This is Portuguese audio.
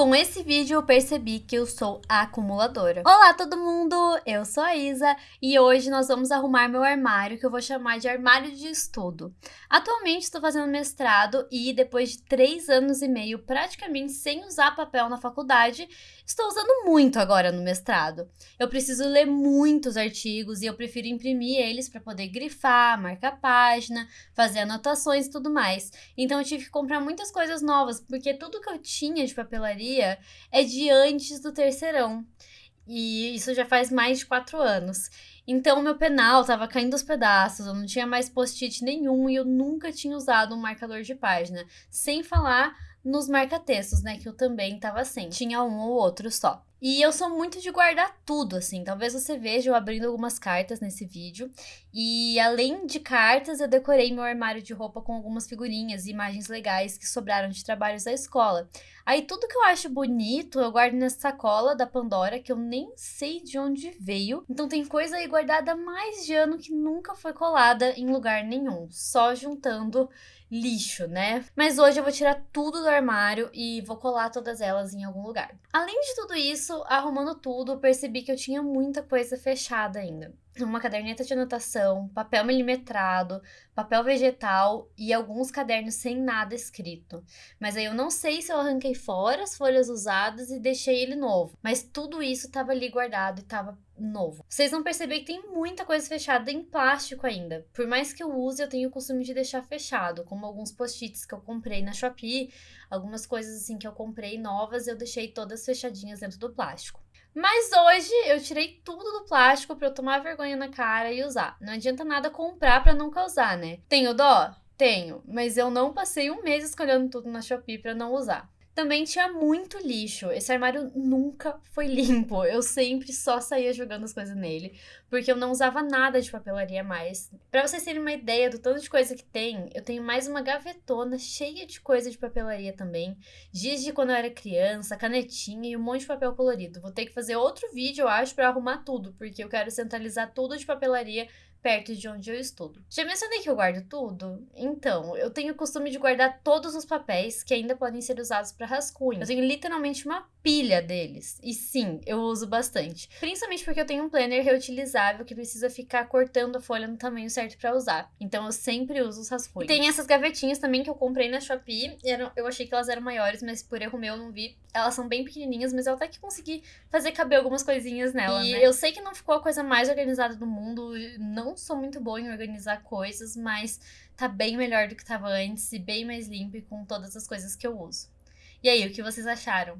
Com esse vídeo eu percebi que eu sou acumuladora. Olá todo mundo, eu sou a Isa e hoje nós vamos arrumar meu armário que eu vou chamar de armário de estudo. Atualmente estou fazendo mestrado e depois de três anos e meio praticamente sem usar papel na faculdade, estou usando muito agora no mestrado. Eu preciso ler muitos artigos e eu prefiro imprimir eles para poder grifar, marcar página, fazer anotações e tudo mais. Então eu tive que comprar muitas coisas novas porque tudo que eu tinha de papelaria é de antes do terceirão. E isso já faz mais de quatro anos. Então, meu penal tava caindo aos pedaços, eu não tinha mais post-it nenhum e eu nunca tinha usado um marcador de página. Sem falar nos marca-textos, né? Que eu também tava sem. Tinha um ou outro só. E eu sou muito de guardar tudo, assim. Talvez você veja eu abrindo algumas cartas nesse vídeo. E além de cartas, eu decorei meu armário de roupa com algumas figurinhas e imagens legais que sobraram de trabalhos da escola. Aí tudo que eu acho bonito, eu guardo nessa sacola da Pandora, que eu nem sei de onde veio. Então tem coisa aí guardada há mais de ano que nunca foi colada em lugar nenhum. Só juntando lixo, né? Mas hoje eu vou tirar tudo do armário e vou colar todas elas em algum lugar. Além de tudo isso, arrumando tudo, percebi que eu tinha muita coisa fechada ainda uma caderneta de anotação, papel milimetrado, papel vegetal e alguns cadernos sem nada escrito. Mas aí eu não sei se eu arranquei fora as folhas usadas e deixei ele novo. Mas tudo isso estava ali guardado e estava novo. Vocês vão perceber que tem muita coisa fechada em plástico ainda. Por mais que eu use, eu tenho o costume de deixar fechado, como alguns post-its que eu comprei na Shopee, algumas coisas assim que eu comprei novas, eu deixei todas fechadinhas dentro do plástico. Mas hoje eu tirei tudo do plástico para eu tomar vergonha na cara e usar. Não adianta nada comprar para nunca usar, né? Tenho dó? Tenho, mas eu não passei um mês escolhendo tudo na Shopee para não usar. Também tinha muito lixo. Esse armário nunca foi limpo. Eu sempre só saía jogando as coisas nele, porque eu não usava nada de papelaria mais. Para vocês terem uma ideia do tanto de coisa que tem, eu tenho mais uma gavetona cheia de coisa de papelaria também. Dias de quando eu era criança, canetinha e um monte de papel colorido. Vou ter que fazer outro vídeo, eu acho, para arrumar tudo, porque eu quero centralizar tudo de papelaria perto de onde eu estudo. Já mencionei que eu guardo tudo? Então, eu tenho o costume de guardar todos os papéis que ainda podem ser usados para rascunho. Eu tenho literalmente uma pilha deles. E sim, eu uso bastante. Principalmente porque eu tenho um planner reutilizável que precisa ficar cortando a folha no tamanho certo para usar. Então eu sempre uso os rascunhos. tem essas gavetinhas também que eu comprei na Shopee. Eu achei que elas eram maiores, mas por erro meu eu não vi. Elas são bem pequenininhas, mas eu até que consegui fazer caber algumas coisinhas nela, e né? eu sei que não ficou a coisa mais organizada do mundo. Não não sou muito boa em organizar coisas, mas tá bem melhor do que tava antes e bem mais limpo e com todas as coisas que eu uso. E aí, o que vocês acharam?